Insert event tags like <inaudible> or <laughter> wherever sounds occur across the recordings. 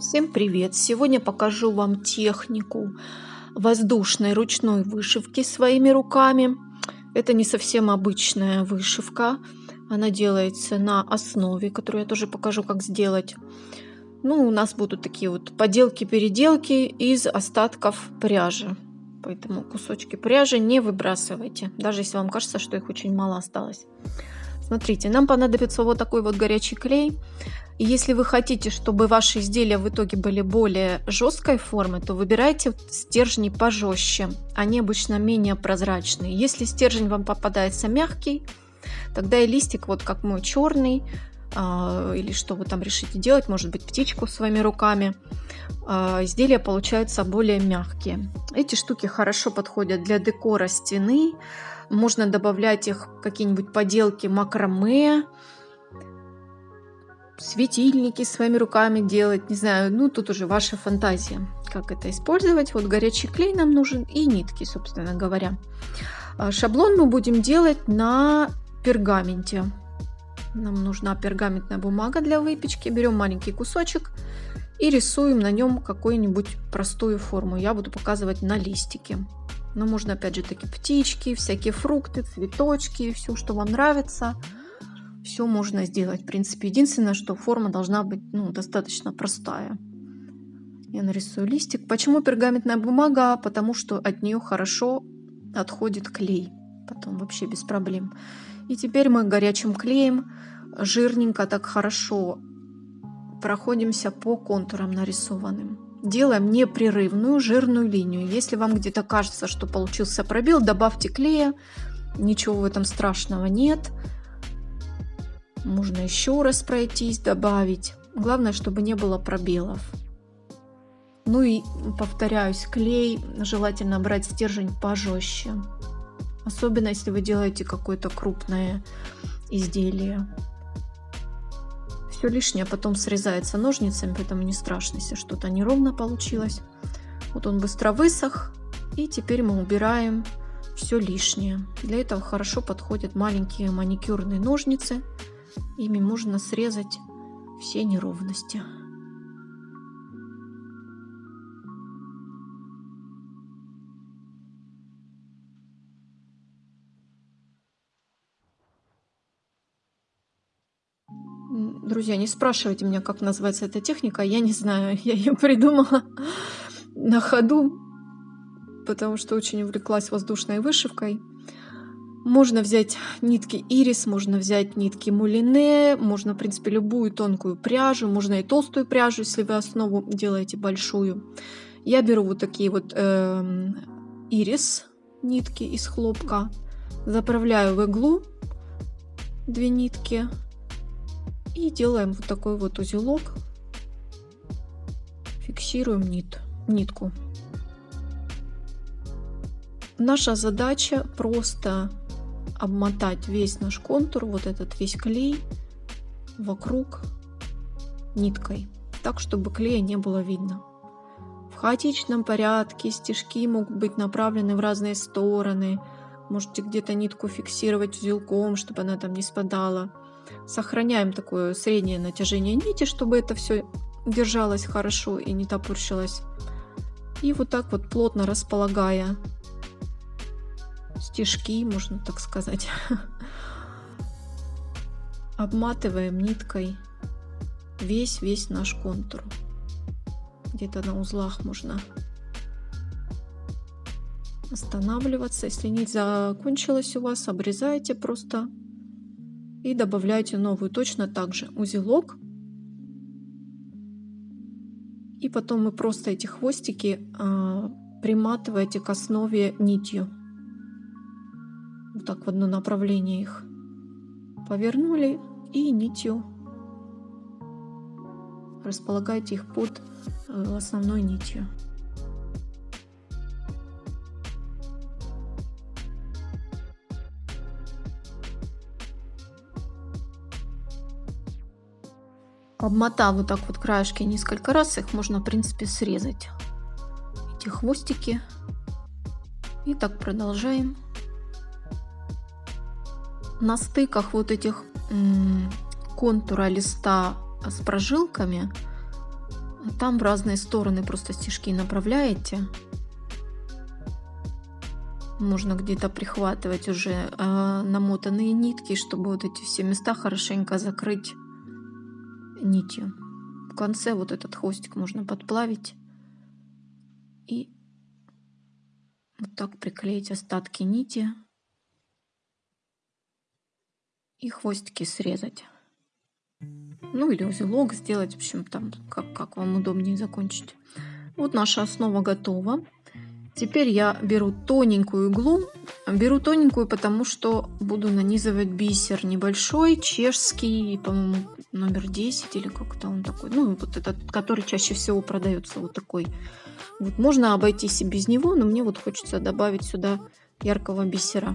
Всем привет! Сегодня покажу вам технику воздушной ручной вышивки своими руками. Это не совсем обычная вышивка. Она делается на основе, которую я тоже покажу, как сделать. Ну, у нас будут такие вот поделки-переделки из остатков пряжи. Поэтому кусочки пряжи не выбрасывайте, даже если вам кажется, что их очень мало осталось. Смотрите, нам понадобится вот такой вот горячий клей. Если вы хотите, чтобы ваши изделия в итоге были более жесткой формы, то выбирайте стержни пожестче. Они обычно менее прозрачные. Если стержень вам попадается мягкий, тогда и листик, вот как мой черный, а, или что вы там решите делать, может быть птичку своими руками, а, изделия получаются более мягкие. Эти штуки хорошо подходят для декора стены, можно добавлять их какие-нибудь поделки макраме, светильники своими руками делать, не знаю, ну тут уже ваша фантазия, как это использовать. Вот горячий клей нам нужен и нитки, собственно говоря. А, шаблон мы будем делать на пергаменте. Нам нужна пергаментная бумага для выпечки. Берем маленький кусочек и рисуем на нем какую-нибудь простую форму. Я буду показывать на листике. Но можно опять же таки птички, всякие фрукты, цветочки, все, что вам нравится все можно сделать. В принципе, единственное, что форма должна быть ну, достаточно простая. Я нарисую листик. Почему пергаментная бумага? Потому что от нее хорошо отходит клей. Потом вообще без проблем. И теперь мы горячим клеем жирненько так хорошо проходимся по контурам нарисованным. Делаем непрерывную жирную линию. Если вам где-то кажется, что получился пробел, добавьте клея. Ничего в этом страшного нет. Можно еще раз пройтись, добавить. Главное, чтобы не было пробелов. Ну и повторяюсь, клей желательно брать стержень пожестче. Особенно если вы делаете какое-то крупное изделие. Все лишнее потом срезается ножницами, поэтому не страшно, если что-то неровно получилось. Вот он быстро высох. И теперь мы убираем все лишнее. Для этого хорошо подходят маленькие маникюрные ножницы. Ими можно срезать все неровности. Друзья, не спрашивайте меня, как называется эта техника. Я не знаю, <laughs> я ее придумала на ходу, потому что очень увлеклась воздушной вышивкой. Можно взять нитки ирис, можно взять нитки мулине, можно, в принципе, любую тонкую пряжу, можно и толстую пряжу, если вы основу делаете большую. Я беру вот такие вот э, ирис нитки из хлопка, заправляю в иглу две нитки и делаем вот такой вот узелок, фиксируем нит, нитку. Наша задача просто обмотать весь наш контур, вот этот весь клей вокруг ниткой, так, чтобы клея не было видно. В хаотичном порядке стежки могут быть направлены в разные стороны. Можете где-то нитку фиксировать узелком, чтобы она там не спадала. Сохраняем такое среднее натяжение нити, чтобы это все держалось хорошо и не топорщилось. И вот так вот плотно располагая стежки, можно так сказать. <laughs> Обматываем ниткой весь-весь наш контур. Где-то на узлах можно останавливаться. Если нить закончилась у вас, обрезайте просто и добавляйте новую. Точно так же узелок. И потом вы просто эти хвостики а, приматываете к основе нитью вот так в одно направление их повернули и нитью располагайте их под э, основной нитью. Обмотав вот так вот краешки несколько раз, их можно в принципе срезать. Эти хвостики. И так продолжаем на стыках вот этих контура листа с прожилками там в разные стороны просто стежки направляете. Можно где-то прихватывать уже э, намотанные нитки, чтобы вот эти все места хорошенько закрыть нитью. В конце вот этот хвостик можно подплавить и вот так приклеить остатки нити и хвостики срезать. Ну или узелок сделать, в общем, там, как, как вам удобнее закончить. Вот наша основа готова. Теперь я беру тоненькую иглу. Беру тоненькую, потому что буду нанизывать бисер небольшой, чешский, по-моему, номер 10 или как-то он такой. Ну, вот этот, который чаще всего продается, вот такой. Вот можно обойтись и без него, но мне вот хочется добавить сюда яркого бисера.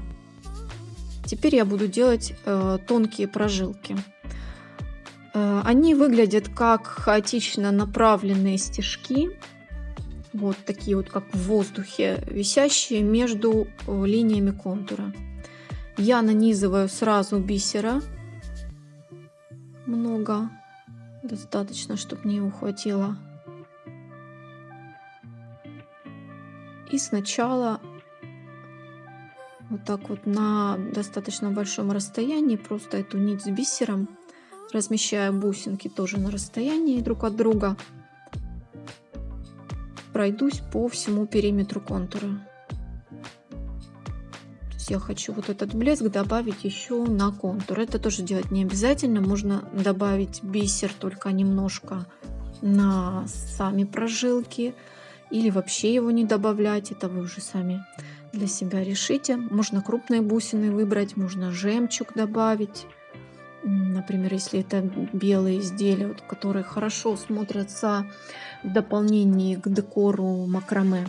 Теперь я буду делать э, тонкие прожилки. Э, они выглядят как хаотично направленные стежки вот такие вот, как в воздухе, висящие между э, линиями контура. Я нанизываю сразу бисера. Много. Достаточно, чтобы мне его хватило. И сначала вот так вот на достаточно большом расстоянии просто эту нить с бисером размещаю бусинки тоже на расстоянии друг от друга пройдусь по всему периметру контура. То есть я хочу вот этот блеск добавить еще на контур. Это тоже делать не обязательно. Можно добавить бисер только немножко на сами прожилки. Или вообще его не добавлять. Это вы уже сами для себя решите. Можно крупные бусины выбрать, можно жемчуг добавить. Например, если это белые изделия, вот, которые хорошо смотрятся в дополнении к декору макраме.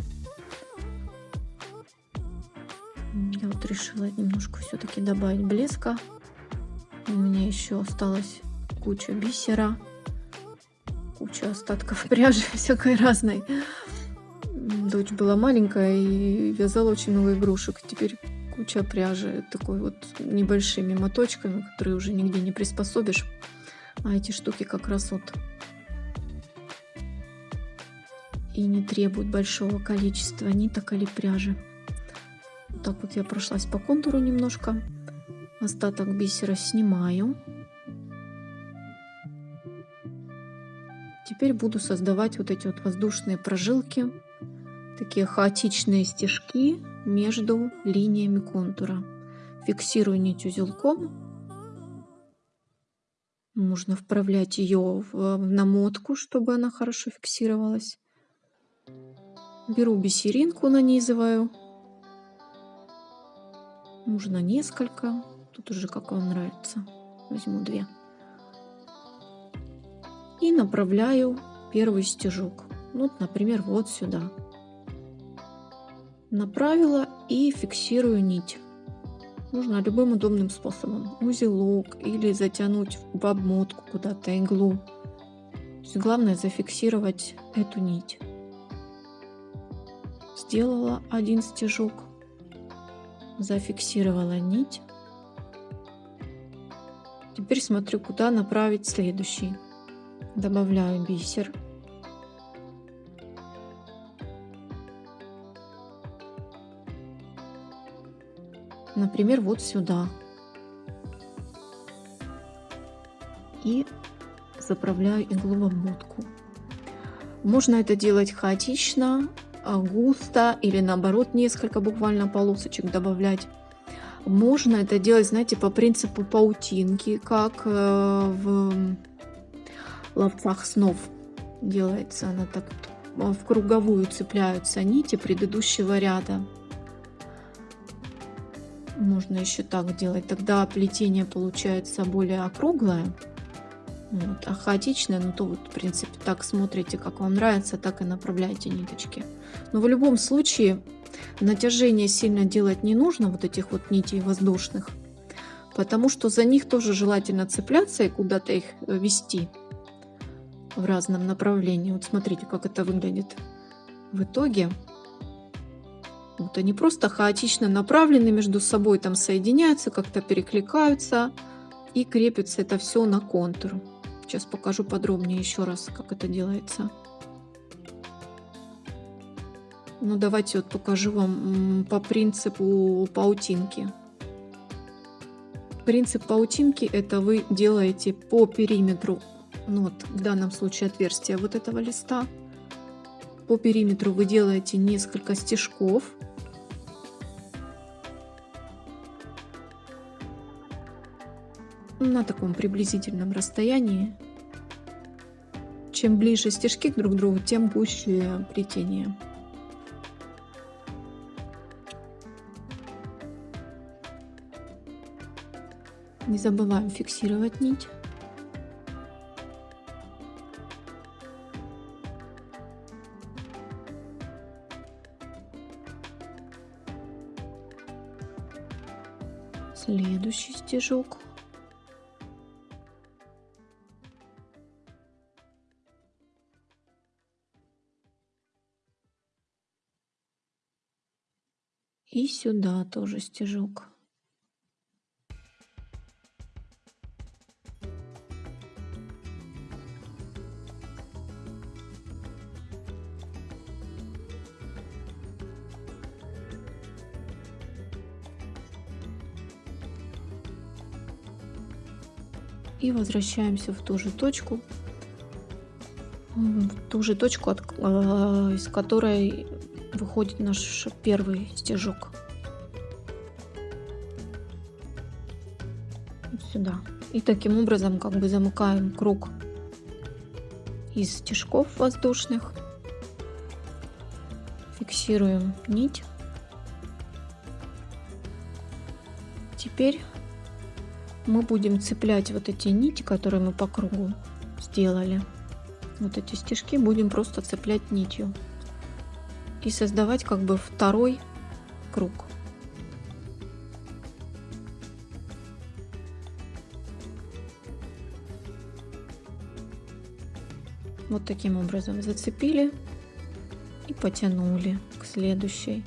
Я вот решила немножко все-таки добавить блеска. У меня еще осталась куча бисера, куча остатков <laughs> пряжи всякой разной. Дочь была маленькая и вязала очень много игрушек. Теперь куча пряжи такой вот небольшими моточками, которые уже нигде не приспособишь. А эти штуки как раз вот и не требуют большого количества ниток или пряжи. Вот так вот я прошлась по контуру немножко. Остаток бисера снимаю. Теперь буду создавать вот эти вот воздушные прожилки, такие хаотичные стежки между линиями контура. Фиксирую нить узелком. Можно вправлять ее в намотку, чтобы она хорошо фиксировалась. Беру бисеринку, нанизываю. Можно несколько. Тут уже как вам нравится. Возьму две. И направляю первый стежок. Вот, например, вот сюда направила и фиксирую нить. Можно любым удобным способом. Узелок или затянуть в обмотку куда-то иглу. главное зафиксировать эту нить. Сделала один стежок, зафиксировала нить. Теперь смотрю, куда направить следующий. Добавляю бисер. Например, вот сюда. И заправляю иглу в обмотку. Можно это делать хаотично, а, густо или наоборот несколько буквально полосочек добавлять. Можно это делать, знаете, по принципу паутинки, как э, в ловцах снов делается. Она так в круговую цепляются нити предыдущего ряда. Можно еще так делать. Тогда плетение получается более округлое. Вот. А хаотичное, ну то вот в принципе так смотрите, как вам нравится, так и направляйте ниточки. Но в любом случае натяжение сильно делать не нужно, вот этих вот нитей воздушных. Потому что за них тоже желательно цепляться и куда-то их вести в разном направлении. Вот смотрите, как это выглядит в итоге. Вот они просто хаотично направлены между собой, там соединяются, как-то перекликаются и крепится это все на контур. Сейчас покажу подробнее еще раз, как это делается. Ну, давайте вот покажу вам по принципу паутинки. Принцип паутинки это вы делаете по периметру, ну вот в данном случае отверстия вот этого листа. По периметру вы делаете несколько стежков. На таком приблизительном расстоянии. Чем ближе стежки друг к другу, тем гуще плетение. Не забываем фиксировать нить. Следующий стежок. И сюда тоже стежок. и возвращаемся в ту же точку, в ту же точку, э, из которой выходит наш первый стежок. сюда. И таким образом как бы замыкаем круг из стежков воздушных. Фиксируем нить. Теперь мы будем цеплять вот эти нити, которые мы по кругу сделали. Вот эти стежки будем просто цеплять нитью. И создавать как бы второй круг. Вот таким образом зацепили и потянули к следующей.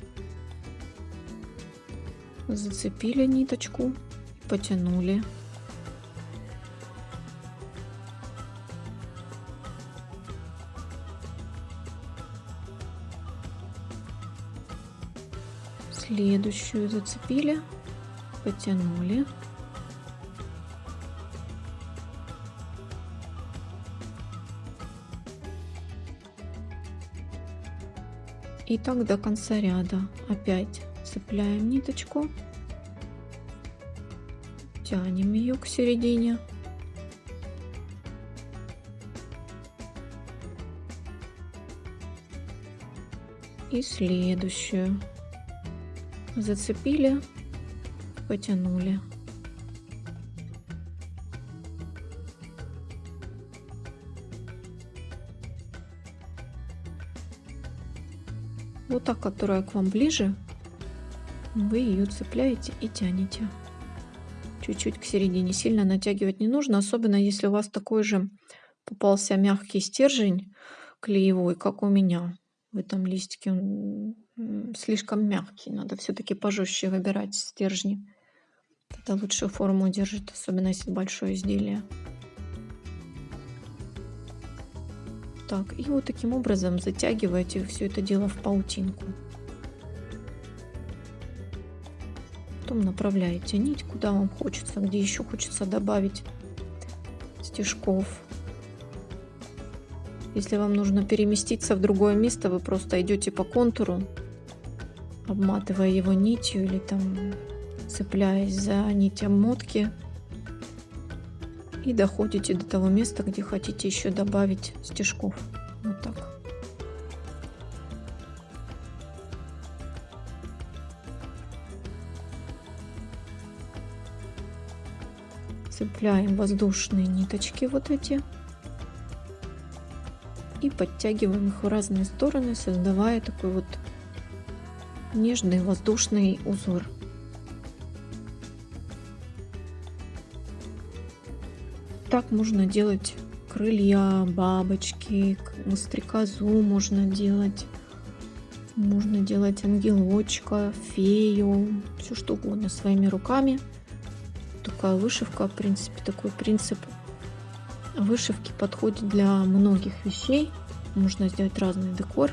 Зацепили ниточку потянули. Следующую зацепили, потянули. И так до конца ряда. Опять цепляем ниточку тянем ее к середине. И следующую. Зацепили, потянули. Вот та, которая к вам ближе, вы ее цепляете и тянете чуть-чуть к середине. Сильно натягивать не нужно, особенно если у вас такой же попался мягкий стержень клеевой, как у меня в этом листике. Слишком мягкий, надо все-таки пожестче выбирать стержни. Это лучшую форму держит, особенно если большое изделие. Так, и вот таким образом затягиваете все это дело в паутинку. потом направляете нить, куда вам хочется, где еще хочется добавить стежков. Если вам нужно переместиться в другое место, вы просто идете по контуру, обматывая его нитью или там цепляясь за нить обмотки и доходите до того места, где хотите еще добавить стежков. Вот так. цепляем воздушные ниточки вот эти и подтягиваем их в разные стороны, создавая такой вот нежный воздушный узор. Так можно делать крылья, бабочки, стрекозу можно делать. Можно делать ангелочка, фею, все что угодно своими руками такая вышивка, в принципе, такой принцип вышивки подходит для многих вещей. Можно сделать разный декор.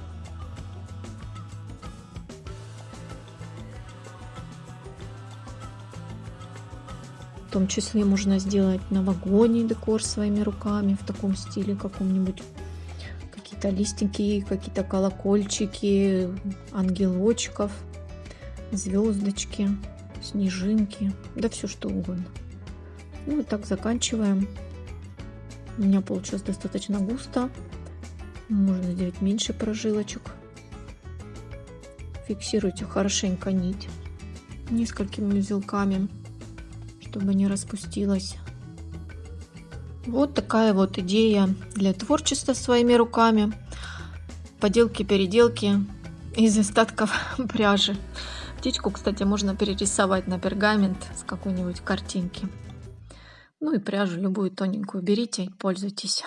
Том числе можно сделать новогодний декор своими руками в таком стиле каком-нибудь. Какие-то листики, какие-то колокольчики, ангелочков, звездочки, снежинки, да все что угодно. Ну и так заканчиваем. У меня получилось достаточно густо. Можно сделать меньше прожилочек. Фиксируйте хорошенько нить несколькими узелками, чтобы не распустилась. Вот такая вот идея для творчества своими руками. Поделки-переделки из остатков <laughs> пряжи. Птичку, кстати, можно перерисовать на пергамент с какой-нибудь картинки. Ну и пряжу любую тоненькую берите и пользуйтесь.